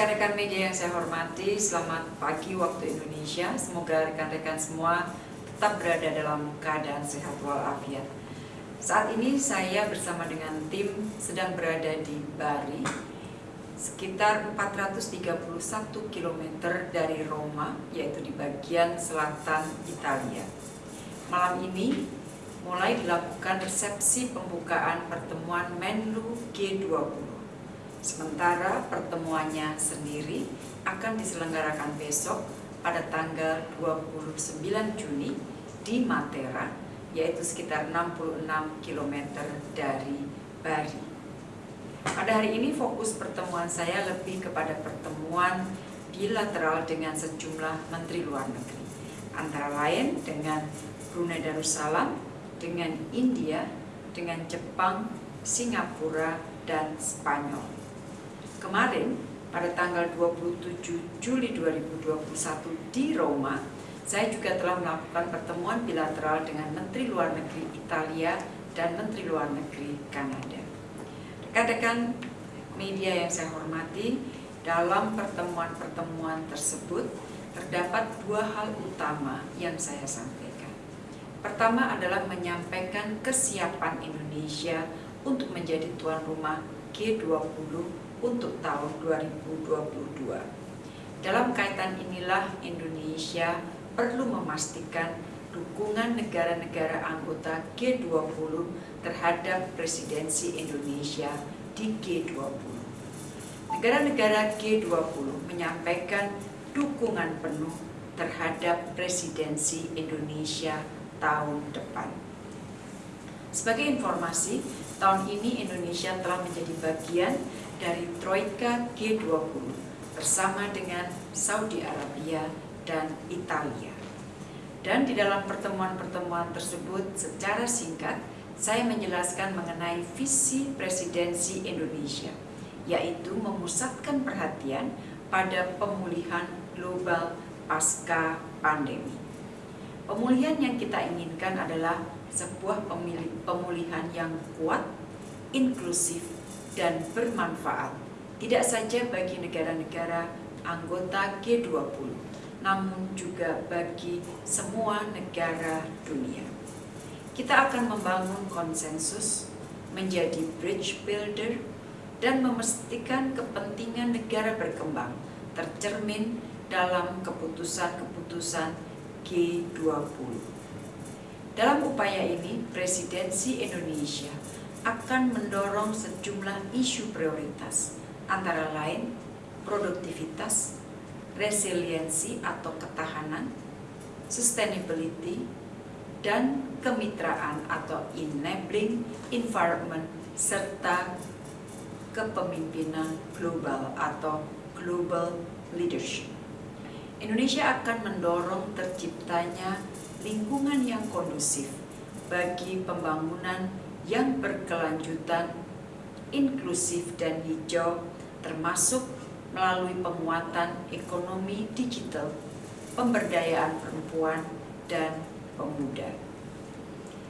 Rekan-rekan media yang saya hormati, selamat pagi waktu Indonesia. Semoga rekan-rekan semua tetap berada dalam keadaan sehat walafiat. Saat ini saya bersama dengan tim sedang berada di Bari, sekitar 431 km dari Roma, yaitu di bagian selatan Italia. Malam ini mulai dilakukan resepsi pembukaan pertemuan Menlu G20 Sementara pertemuannya sendiri akan diselenggarakan besok pada tanggal 29 Juni di Matera, yaitu sekitar 66 km dari Bari. Pada hari ini fokus pertemuan saya lebih kepada pertemuan bilateral dengan sejumlah menteri luar negeri, antara lain dengan Brunei Darussalam, dengan India, dengan Jepang, Singapura, dan Spanyol. Kemarin, pada tanggal 27 Juli 2021 di Roma, saya juga telah melakukan pertemuan bilateral dengan Menteri Luar Negeri Italia dan Menteri Luar Negeri Kanada. Rekan-rekan media yang saya hormati, dalam pertemuan-pertemuan tersebut terdapat dua hal utama yang saya sampaikan. Pertama adalah menyampaikan kesiapan Indonesia untuk menjadi tuan rumah G20 untuk tahun 2022. Dalam kaitan inilah Indonesia perlu memastikan dukungan negara-negara anggota G20 terhadap presidensi Indonesia di G20. Negara-negara G20 menyampaikan dukungan penuh terhadap presidensi Indonesia tahun depan. Sebagai informasi, tahun ini Indonesia telah menjadi bagian dari Troika G20 bersama dengan Saudi Arabia dan Italia. Dan di dalam pertemuan-pertemuan tersebut secara singkat saya menjelaskan mengenai visi presidensi Indonesia, yaitu memusatkan perhatian pada pemulihan global pasca pandemi. Pemulihan yang kita inginkan adalah sebuah pemulihan yang kuat, inklusif, dan bermanfaat tidak saja bagi negara-negara anggota G20, namun juga bagi semua negara dunia. Kita akan membangun konsensus, menjadi bridge builder, dan memastikan kepentingan negara berkembang tercermin dalam keputusan-keputusan G20. Dalam upaya ini, Presidensi Indonesia akan mendorong sejumlah isu prioritas, antara lain produktivitas, resiliensi atau ketahanan, sustainability, dan kemitraan atau enabling environment, serta kepemimpinan global atau global leadership. Indonesia akan mendorong terciptanya lingkungan yang kondusif bagi pembangunan yang berkelanjutan, inklusif dan hijau termasuk melalui penguatan ekonomi digital, pemberdayaan perempuan, dan pemuda.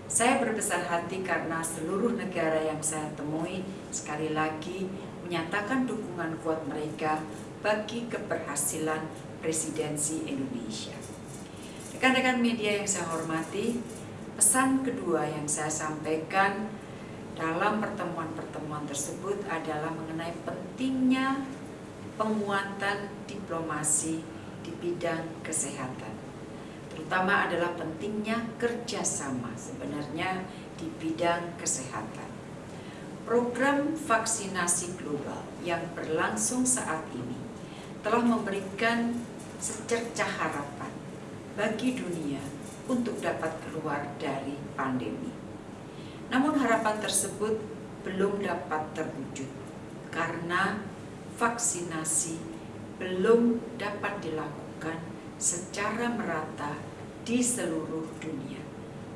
Saya berbesar hati karena seluruh negara yang saya temui sekali lagi menyatakan dukungan kuat mereka bagi keberhasilan presidensi Indonesia. Rekan-rekan media yang saya hormati, Pesan kedua yang saya sampaikan dalam pertemuan-pertemuan tersebut adalah mengenai pentingnya penguatan diplomasi di bidang kesehatan. Terutama adalah pentingnya kerjasama sebenarnya di bidang kesehatan. Program vaksinasi global yang berlangsung saat ini telah memberikan secercah harapan bagi dunia untuk dapat keluar dari pandemi. Namun harapan tersebut belum dapat terwujud karena vaksinasi belum dapat dilakukan secara merata di seluruh dunia.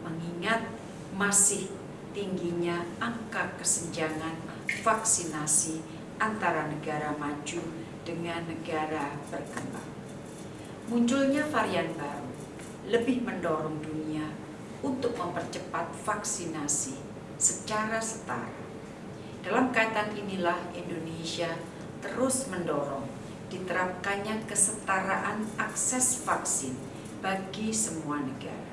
Mengingat masih tingginya angka kesenjangan vaksinasi antara negara maju dengan negara berkembang. Munculnya varian baru lebih mendorong dunia untuk mempercepat vaksinasi secara setara. Dalam kaitan inilah Indonesia terus mendorong diterapkannya kesetaraan akses vaksin bagi semua negara.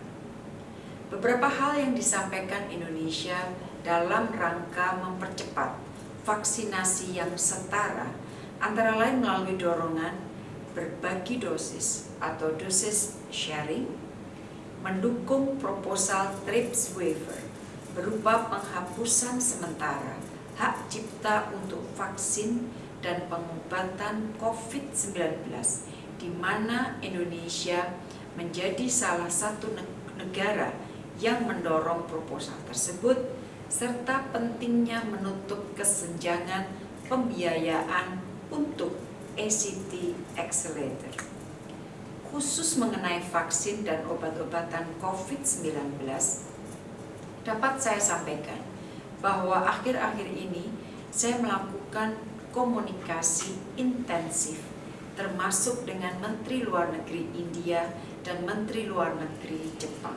Beberapa hal yang disampaikan Indonesia dalam rangka mempercepat vaksinasi yang setara antara lain melalui dorongan berbagi dosis atau dosis sharing, mendukung proposal TRIPS waiver berupa penghapusan sementara hak cipta untuk vaksin dan pengobatan COVID-19 di mana Indonesia menjadi salah satu negara yang mendorong proposal tersebut serta pentingnya menutup kesenjangan pembiayaan untuk ACT Accelerator. Khusus mengenai vaksin dan obat-obatan COVID-19, dapat saya sampaikan bahwa akhir-akhir ini saya melakukan komunikasi intensif termasuk dengan Menteri Luar Negeri India dan Menteri Luar Negeri Jepang.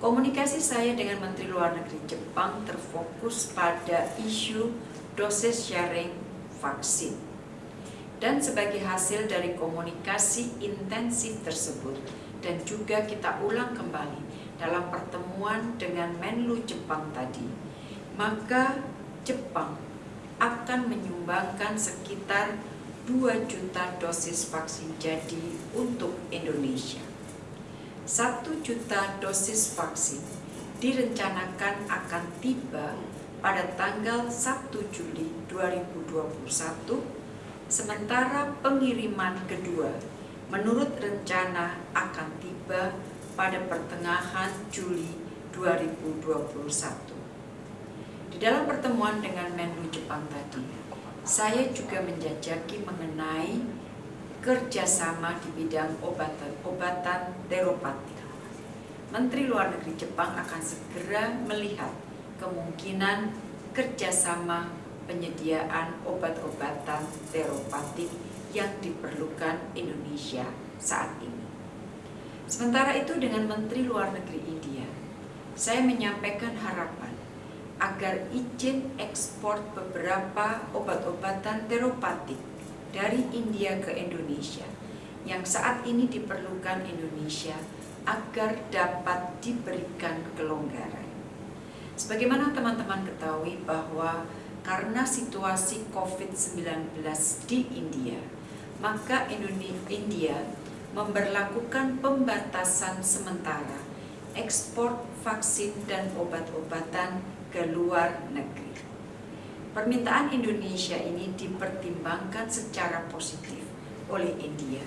Komunikasi saya dengan Menteri Luar Negeri Jepang terfokus pada isu dosis sharing vaksin. Dan sebagai hasil dari komunikasi intensif tersebut dan juga kita ulang kembali dalam pertemuan dengan Menlu Jepang tadi, maka Jepang akan menyumbangkan sekitar 2 juta dosis vaksin jadi untuk Indonesia. 1 juta dosis vaksin direncanakan akan tiba pada tanggal 1 Juli 2021, sementara pengiriman kedua menurut rencana akan tiba pada pertengahan Juli 2021. Di dalam pertemuan dengan Menlu Jepang tadi, saya juga menjajaki mengenai kerjasama di bidang obatan-obatan teropati. Menteri Luar Negeri Jepang akan segera melihat kemungkinan kerjasama penyediaan obat-obatan teropatik yang diperlukan Indonesia saat ini. Sementara itu dengan Menteri Luar Negeri India, saya menyampaikan harapan agar izin ekspor beberapa obat-obatan teropatik dari India ke Indonesia yang saat ini diperlukan Indonesia agar dapat diberikan kelonggaran. Sebagaimana teman-teman ketahui bahwa karena situasi COVID-19 di India, maka India memberlakukan pembatasan sementara ekspor vaksin dan obat-obatan ke luar negeri. Permintaan Indonesia ini dipertimbangkan secara positif oleh India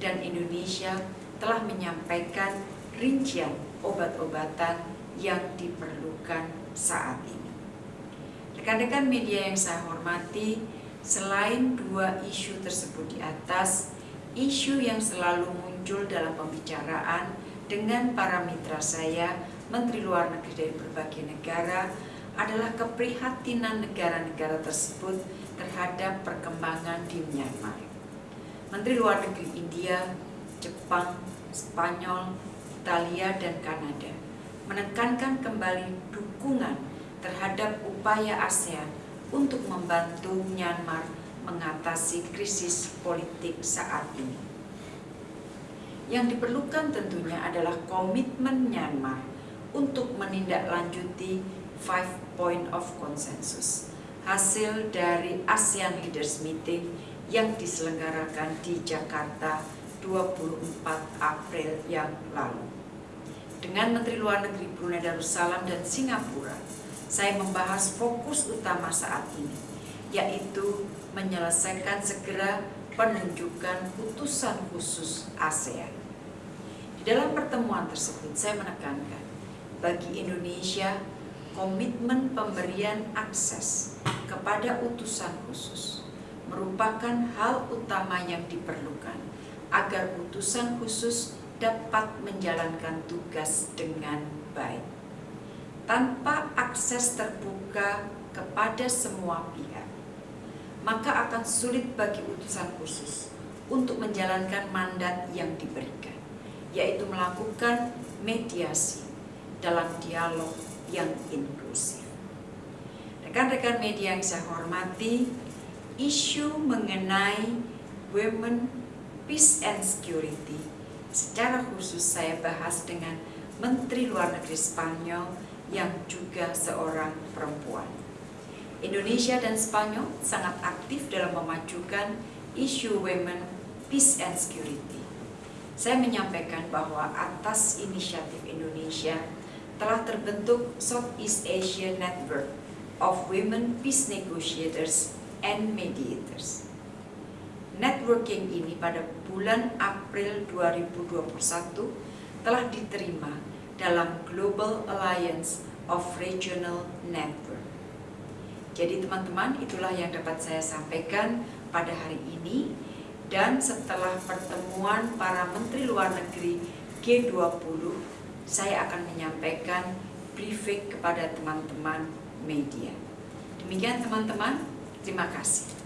dan Indonesia telah menyampaikan rincian obat-obatan yang diperlukan saat ini. Rekan-rekan media yang saya hormati, selain dua isu tersebut di atas, isu yang selalu muncul dalam pembicaraan dengan para mitra saya Menteri Luar Negeri dari berbagai negara adalah keprihatinan negara-negara tersebut terhadap perkembangan di Myanmar. Menteri Luar Negeri India, Jepang, Spanyol, Italia, dan Kanada menekankan kembali dukungan terhadap upaya ASEAN untuk membantu Myanmar mengatasi krisis politik saat ini. Yang diperlukan tentunya adalah komitmen Myanmar untuk menindaklanjuti Five Point of Consensus, hasil dari ASEAN Leaders Meeting yang diselenggarakan di Jakarta 24 April yang lalu. Dengan Menteri Luar Negeri Brunei Darussalam dan Singapura, saya membahas fokus utama saat ini, yaitu menyelesaikan segera penunjukan utusan khusus ASEAN. Di dalam pertemuan tersebut, saya menekankan bagi Indonesia komitmen pemberian akses kepada utusan khusus merupakan hal utama yang diperlukan agar utusan khusus dapat menjalankan tugas dengan baik. Tanpa akses terbuka kepada semua pihak, maka akan sulit bagi utusan khusus untuk menjalankan mandat yang diberikan, yaitu melakukan mediasi dalam dialog yang inklusif. Rekan-rekan media yang saya hormati, isu mengenai Women, Peace and Security. Secara khusus saya bahas dengan Menteri Luar Negeri Spanyol yang juga seorang perempuan. Indonesia dan Spanyol sangat aktif dalam memajukan isu women, peace and security. Saya menyampaikan bahwa atas inisiatif Indonesia telah terbentuk Southeast Asia Network of Women Peace Negotiators and Mediators. Networking ini pada bulan April 2021 telah diterima dalam Global Alliance of Regional Network. Jadi teman-teman itulah yang dapat saya sampaikan pada hari ini dan setelah pertemuan para Menteri Luar Negeri G20 saya akan menyampaikan briefing kepada teman-teman media. Demikian teman-teman, terima kasih.